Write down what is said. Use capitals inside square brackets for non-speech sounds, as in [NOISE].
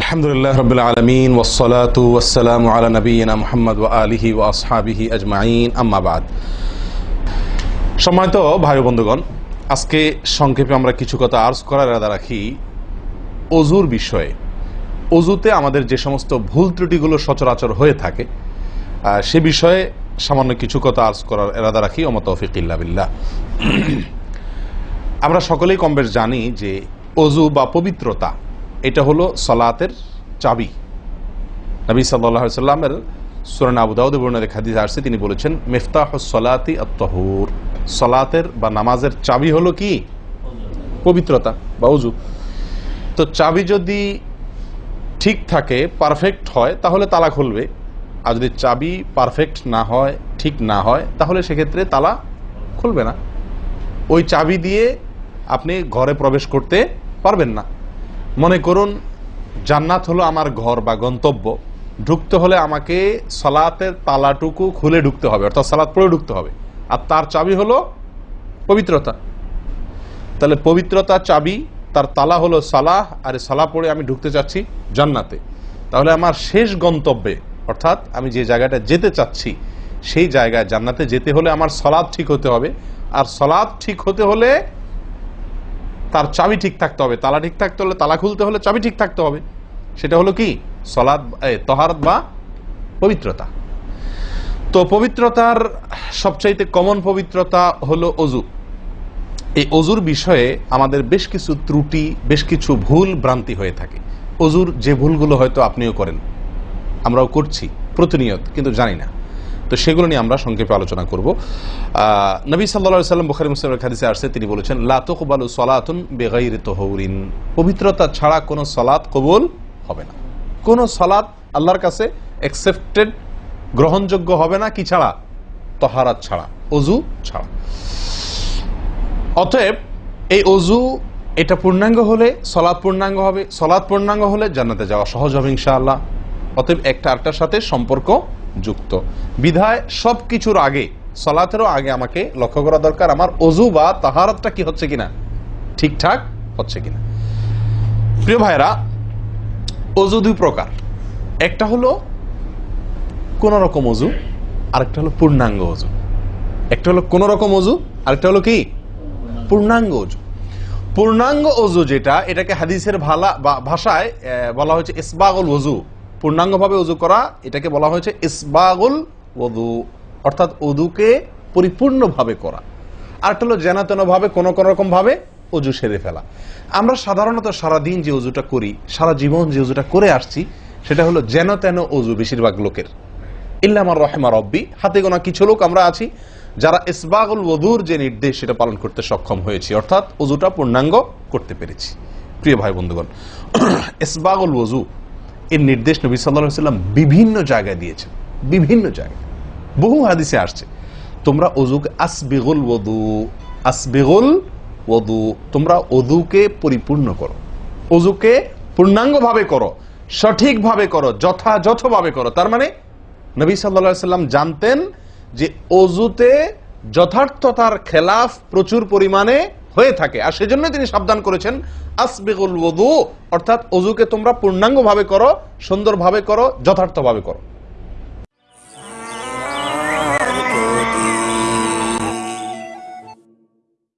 আলহামদুলিল্লাহ রবিল আলমিন ওসলাত ওসালাম আলা নবীনা মোহাম্মদ ও আলিহি ও আসহাবিহি আজমাইন আম্মাবাদ সম্মানিত ভাই বন্ধুগণ, আজকে সংক্ষেপে আমরা কিছু কথা আর্জ করার ইরাদা রাখি অজুর বিষয়ে। অজুতে আমাদের যে সমস্ত ভুল ত্রুটিগুলো সচরাচর হয়ে থাকে সে বিষয়ে সামান্য কিছু কথা আর্জ করার এরাদা রাখি ওমত তৌফিক ইল্লা বিল্লাহ। আমরা সকলেই কম বেশ জানি যে অজু বা পবিত্রতা এটা হলো সলাতের চাবি। নবী সাল্লাহ সাল্লামের সুরান আবু দাউদ বর্ণারে হাদিস আসছে, তিনি বলেছেন মেফতাহ সলাতি আত্মহুর সলাতের বা নামাজের চাবি হলো কি? পবিত্রতা বা অজু তো চাবি যদি ঠিক থাকে পারফেক্ট হয়, তাহলে তালা খুলবে। আর যদি চাবি পারফেক্ট না হয়, ঠিক না হয়, তাহলে সেক্ষেত্রে তালা খুলবে না। ওই চাবি দিয়ে আপনি ঘরে প্রবেশ করতে পারবেন না। মনে করুন, জান্নাত হলো আমার ঘর বা গন্তব্য। ঢুকতে হলে আমাকে সলাতের তালাটুকু খুলে ঢুকতে হবে, অর্থাৎ সালাত পড়ে ঢুকতে হবে। আর তার চাবি হলো পবিত্রতা। তাহলে পবিত্রতা চাবি, তার তালা হলো সালাহ, আর সালা পড়ে আমি ঢুকতে চাচ্ছি জান্নাতে। তাহলে আমার শেষ গন্তব্যে, অর্থাৎ আমি যে জায়গাটা যেতে চাচ্ছি, সেই জায়গায় জান্নাতে যেতে হলে আমার সলাদ ঠিক হতে হবে। আর সলাদ ঠিক হতে হলে তার চাবি ঠিক থাকতে হবে, তালা ঠিক থাকতে হলে তালা খুলতে হলে চাবি ঠিক থাকতে হবে। সেটা হলো কি? সলাদ তহারত বা পবিত্রতা। তো পবিত্রতার সবচাইতে কমন পবিত্রতা হলো অজু। এই অজুর বিষয়ে আমাদের বেশ কিছু ত্রুটি, বেশ কিছু ভুল ভ্রান্তি হয়ে থাকে। অজুর যে ভুলগুলো হয়তো আপনিও করেন, আমরাও করছি, প্রতিনিয়ত, কিন্তু জানি না। তো সেগুলো নিয়ে আমরা সংক্ষেপে আলোচনা করব। নবী সাল্লা সাল্লাম বুখারি মুসলিমের খাদিসে আসছে, তিনি বলেছেন লাতকবালু সলাতুন বেগাইর তহরিন। পবিত্রতা ছাড়া কোনো সলাৎ কবুল হবে না। কোনো সলাৎ আল্লাহর কাছে অ্যাকসেপ্টেড গ্রহণযোগ্য হবে না, কি ছাড়া? তহারাত ছাড়া, অজু ছাড়া। অতএব, এই অজু, এটা পূর্ণাঙ্গ হলে সলাৎ পূর্ণাঙ্গ হবে সলাৎ পূর্ণাঙ্গ হলে জান্নাতে যাওয়া সহজ হবে ইনশাআল্লাহ। অতএব একটা আরেকটার সাথে সম্পর্ক যুক্ত। বিধায় সব কিছুর আগে, সলাতেরও আগে আমাকে লক্ষ্য করা দরকার, আমার অজু বা তাহারতটা কি হচ্ছে কিনা, ঠিকঠাক হচ্ছে কিনা। প্রিয় ভাইরা অজু দুই প্রকার। একটা হলো কোন রকম অজু, আরেকটা হলো পূর্ণাঙ্গ অজু। একটা হলো কোন রকম অজু, আরেকটা হলো কি? পূর্ণাঙ্গ অজু। পূর্ণাঙ্গ অজু যেটা, এটাকে হাদিসের ভালা ভাষায় বলা হয়েছে ইসবাগুল অজু পূর্ণাঙ্গভাবে অজু করা, এটাকে বলা হয়েছে ইসবাগুল ওদু অর্থাৎ অদুকে পরিপূর্ণভাবে করা। আরেকটা হলো যেন ভাবে কোনো কোনো রকম ভাবে অজু সেরে ফেলা। আমরা সাধারণত সারাদিন যে অজুটা করি, সারা জীবন যে অজুটা করে আসছি, সেটা হলো যেন তেন অজু বেশিরভাগ লোকের। ইল্লামার রহেমা রব্বি, হাতে গোনা কিছু লোক আমরা আছি, যারা ইসবাগুল ওদুর যে নির্দেশ, সেটা পালন করতে সক্ষম হয়েছি। অর্থাৎ অজুটা পূর্ণাঙ্গ করতে পেরেছি। প্রিয় ভাই বন্ধুগণ, [CLEARS THROAT] ইসবাগুল ওজু এর নির্দেশ নবী সাল্লাহ সাল্লাম বিভিন্ন জায়গায় দিয়েছেন। বিভিন্ন জায়গায়। বহু হাদিসে আসছে, তোমরা অজুকে আসবেগুল ওদু আসবেগুল ওদু তোমরা অদুকে পরিপূর্ণ করো। অজুকে পূর্ণাঙ্গভাবে করো, সঠিকভাবে করো, যথাযথভাবে করো। তার মানে নবী সাল্লা সাল্লাম জানতেন যে অজুতে যথার্থতার খেলাফ প্রচুর পরিমাণে হয়ে থাকে। আর সেজন্য তিনি সাবধান করেছেন, আসবেগুল ওদু অর্থাৎ অজুকে তোমরা পূর্ণাঙ্গভাবে করো, সুন্দরভাবে করো, যথার্থভাবে করো।